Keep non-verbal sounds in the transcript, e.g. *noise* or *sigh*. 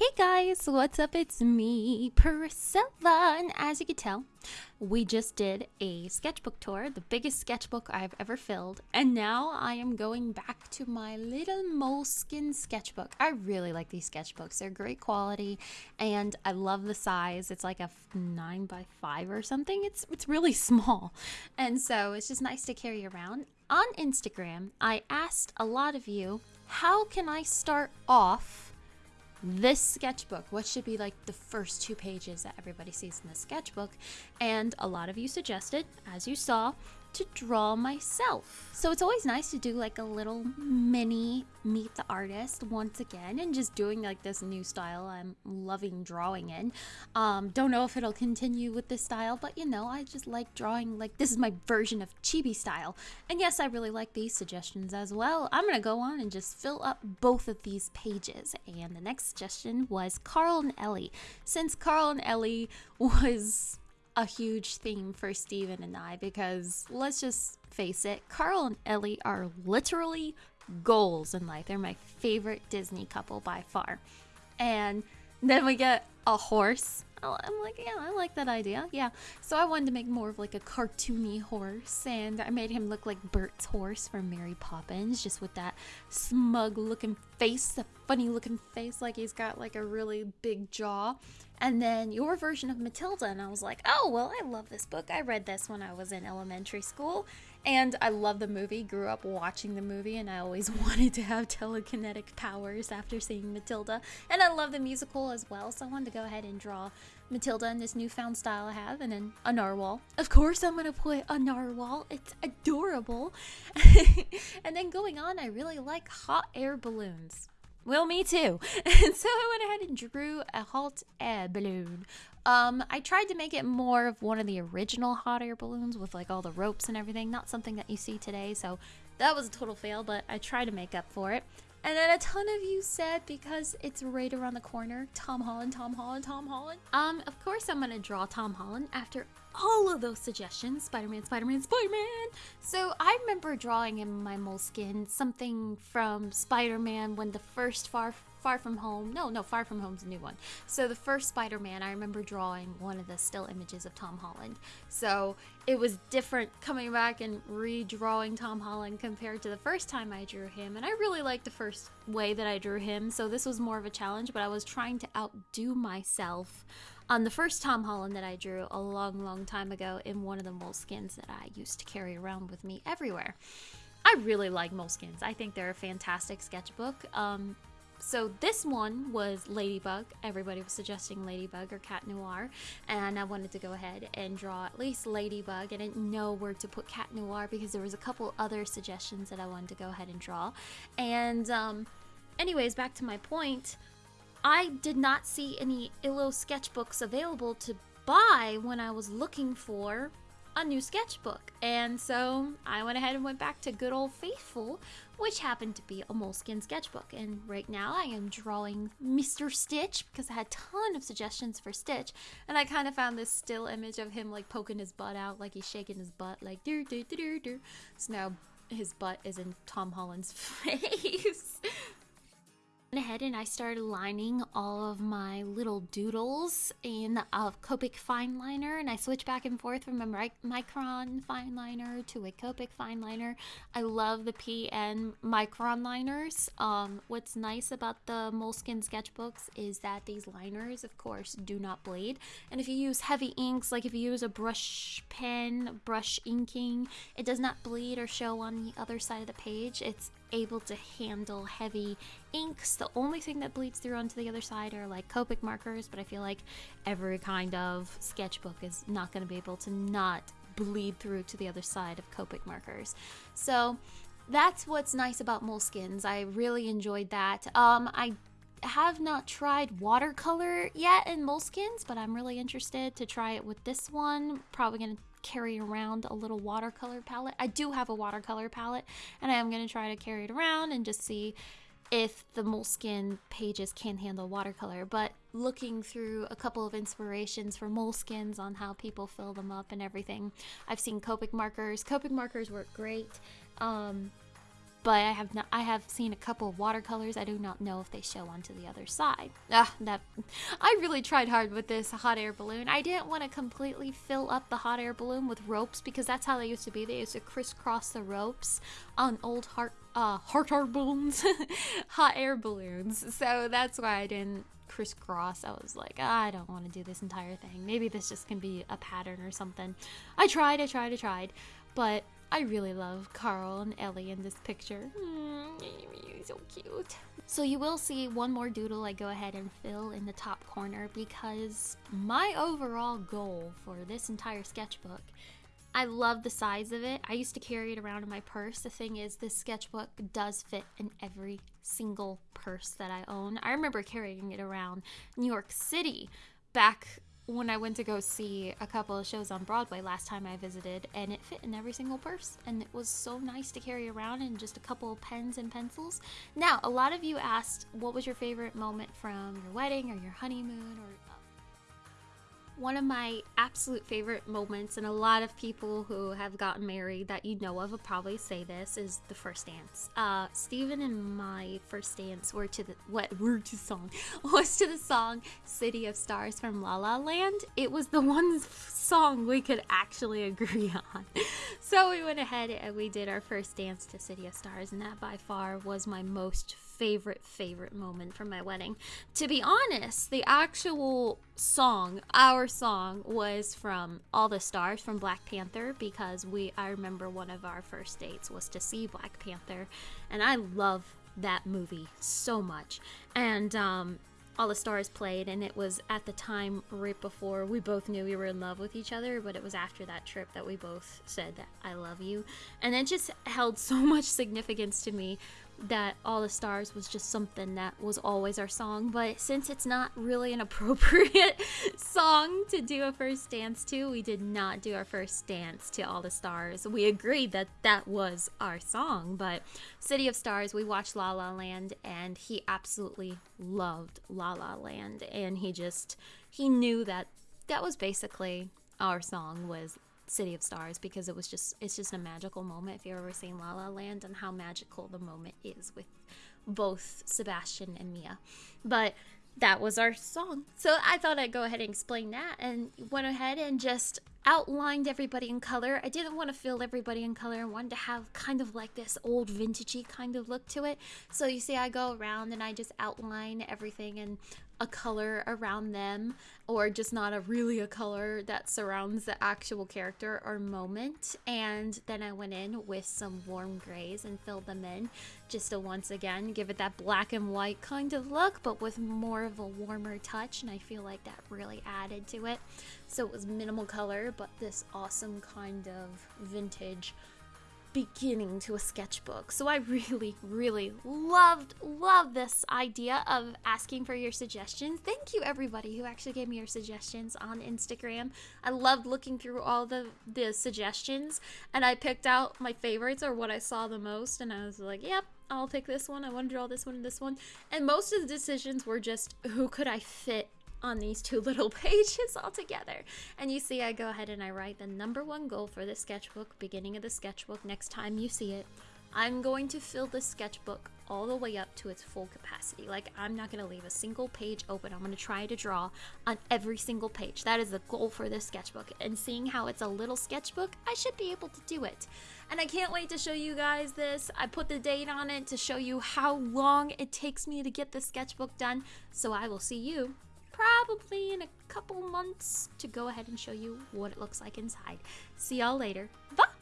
Hey guys, what's up? It's me, Priscilla, and as you can tell, we just did a sketchbook tour, the biggest sketchbook I've ever filled, and now I am going back to my little Moleskine sketchbook. I really like these sketchbooks. They're great quality, and I love the size. It's like a 9 by 5 or something. It's it's really *laughs* small. And so it's just nice to carry around. On Instagram, I asked a lot of you, how can I start off this sketchbook what should be like the first two pages that everybody sees in the sketchbook. And a lot of you suggested as you saw to draw myself. So it's always nice to do like a little mini meet the artist once again and just doing like this new style I'm loving drawing in. Um, don't know if it'll continue with this style, but you know, I just like drawing like this is my version of chibi style. And yes, I really like these suggestions as well. I'm gonna go on and just fill up both of these pages. And the next suggestion was Carl and Ellie. Since Carl and Ellie *laughs* was a huge theme for Steven and I because let's just face it, Carl and Ellie are literally goals in life. They're my favorite Disney couple by far. And then we get a horse. Oh, I'm like, yeah, I like that idea. Yeah. So I wanted to make more of like a cartoony horse, and I made him look like Bert's horse from Mary Poppins, just with that smug looking face, the funny looking face, like he's got like a really big jaw and then your version of Matilda. And I was like, oh, well, I love this book. I read this when I was in elementary school. And I love the movie, grew up watching the movie, and I always *laughs* wanted to have telekinetic powers after seeing Matilda. And I love the musical as well, so I wanted to go ahead and draw Matilda in this newfound style I have, and then a narwhal. Of course, I'm gonna put a narwhal, it's adorable. *laughs* and then going on, I really like hot air balloons. Well, me too. *laughs* And so I went ahead and drew a hot air balloon. Um, I tried to make it more of one of the original hot air balloons with like all the ropes and everything, not something that you see today. So that was a total fail, but I tried to make up for it. And then a ton of you said because it's right around the corner, Tom Holland, Tom Holland, Tom Holland. Um, of course I'm gonna draw Tom Holland after all of those suggestions. Spider-Man, Spider-Man, Spider-Man. So I remember drawing in my Moleskine something from Spider-Man when the first Far Far From Home. No, no, Far From Home's a new one. So the first Spider-Man, I remember drawing one of the still images of Tom Holland. So it was different coming back and redrawing Tom Holland compared to the first time I drew him. And I really liked the first way that I drew him. So this was more of a challenge, but I was trying to outdo myself on the first Tom Holland that I drew a long, long time ago in one of the moleskines that I used to carry around with me everywhere. I really like moleskines. I think they're a fantastic sketchbook. Um, so this one was Ladybug. Everybody was suggesting Ladybug or Cat Noir, and I wanted to go ahead and draw at least Ladybug. I didn't know where to put Cat Noir because there was a couple other suggestions that I wanted to go ahead and draw. And um, anyways, back to my point. I did not see any Illo sketchbooks available to buy when I was looking for a new sketchbook. And so I went ahead and went back to good old faithful, which happened to be a moleskine sketchbook. And right now I am drawing Mr. Stitch because I had a ton of suggestions for Stitch. And I kind of found this still image of him like poking his butt out, like he's shaking his butt, like do do do do do. So now his butt is in Tom Holland's *laughs* face went ahead and I started lining all of my little doodles in a Copic fine liner and I switched back and forth from a micron fine liner to a Copic fine liner. I love the PN micron liners. Um, what's nice about the Moleskine sketchbooks is that these liners, of course, do not bleed. And if you use heavy inks, like if you use a brush pen, brush inking, it does not bleed or show on the other side of the page. It's able to handle heavy inks. The only thing that bleeds through onto the other side are like Copic markers, but I feel like every kind of sketchbook is not going to be able to not bleed through to the other side of Copic markers. So that's what's nice about Moleskines. I really enjoyed that. Um, I have not tried watercolor yet in Moleskines, but I'm really interested to try it with this one. Probably going to carry around a little watercolor palette. I do have a watercolor palette and I am going to try to carry it around and just see if the moleskine pages can handle watercolor. But looking through a couple of inspirations for moleskines on how people fill them up and everything, I've seen Copic markers. Copic markers work great. Um, but I have not I have seen a couple of watercolors. I do not know if they show onto the other side. Ah, that I really tried hard with this hot air balloon. I didn't want to completely fill up the hot air balloon with ropes because that's how they used to be. They used to crisscross the ropes on old heart uh heart air balloons, *laughs* hot air balloons. So that's why I didn't crisscross. I was like, ah, I don't want to do this entire thing. Maybe this just can be a pattern or something. I tried, I tried, I tried, but I really love Carl and Ellie in this picture. Mm, so cute. So you will see one more doodle I go ahead and fill in the top corner because my overall goal for this entire sketchbook I love the size of it. I used to carry it around in my purse. The thing is, this sketchbook does fit in every single purse that I own. I remember carrying it around New York City back when I went to go see a couple of shows on Broadway last time I visited, and it fit in every single purse, and it was so nice to carry around and just a couple of pens and pencils. Now, a lot of you asked what was your favorite moment from your wedding or your honeymoon or one of my absolute favorite moments, and a lot of people who have gotten married that you know of will probably say this, is the first dance. Uh, Steven and my first dance were to the what were to song *laughs* was to the song "City of Stars" from La La Land. It was the one song we could actually agree *laughs* on, so we went ahead and we did our first dance to "City of Stars," and that by far was my most favorite, favorite moment from my wedding. To be honest, the actual song, our song, was from All the Stars from Black Panther because we, I remember one of our first dates was to see Black Panther, and I love that movie so much. And, um, all the stars played and it was at the time right before we both knew we were in love with each other but it was after that trip that we both said that i love you and it just held so *laughs* much significance to me that All the Stars was just something that was always our song, but since it's not really an *laughs* appropriate song to do a first dance to, we did not do our first dance to All the Stars. We agreed that that was our song, but City of Stars, we watched La La Land and he absolutely loved La La Land and he just he knew that that was basically our song was City of Stars because it was just it's just a magical moment if you've ever seen La La Land and how magical the moment is with both Sebastian and Mia. But that was our song. So I thought I'd go ahead and explain that and went ahead and just outlined everybody in color. I didn't want to fill everybody in color. I wanted to have kind of like this old vintagey kind of look to it. So you see I go around and I just outline everything in a color around them or just not a really a color that surrounds the actual character or moment. And then I went in with some warm grays and filled them in just to once again give it that black and white kind of look but with more of a warmer touch. And I feel like that really added to it. So it was minimal color but this awesome kind of vintage beginning to a sketchbook. So I really, really loved, loved this idea of asking for your suggestions. Thank you everybody who actually gave me your suggestions on Instagram. I loved looking through all the, the suggestions and I picked out my favorites or what I saw the most and I was like, yep, I'll pick this one. I want to draw this one and this one. And most of the decisions were just who could I fit on these two *laughs* little pages all together. And you see I go ahead and I write the number one goal for the sketchbook, beginning of the sketchbook, next time you see it. I'm going to fill the sketchbook all the way up to its full capacity. Like, I'm not going to leave a single page open. I'm going to try to draw on every single page. That is the goal for this sketchbook. And seeing how it's a little sketchbook, I should be able to do it. And I can't wait to show you guys this. I put the date on it to show you how long it takes me to get the sketchbook done. So I will see you probably in a couple months to go ahead and show you what it looks like inside. See y'all later. Bye!